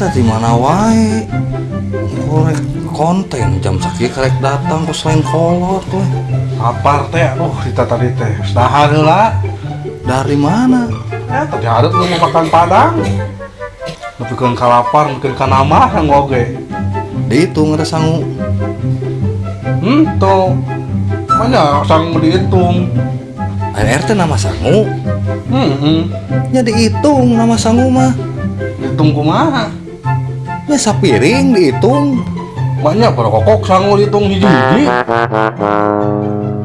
tadi mana wae? Korek konten jam sakit karek datang ke selain kolot weh Apar teh, aduh kita tadi teh Sedahar lah dari mana? Ya tadi harus lu mau makan padang. Tapi kan kalapar, mungkin kan nama yang oge. Dihitung ada sangu Hmm, tuh. Mana sang dihitung. RT nama sangu. Hmm, hmm. nya dihitung nama sangu mah dihitung kumaha? Ya sapiring dihitung. Banyak perokok sanggul hitung hiji-hiji.